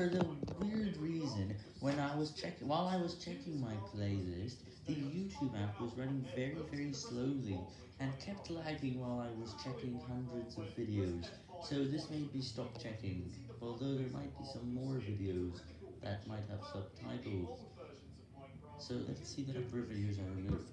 for the weird reason, when I was checking, while I was checking my playlist, the YouTube app was running very, very slowly, and kept lagging while I was checking hundreds of videos, so this made me stop checking, although there might be some more videos that might have subtitles, so let's see the number of videos I removed.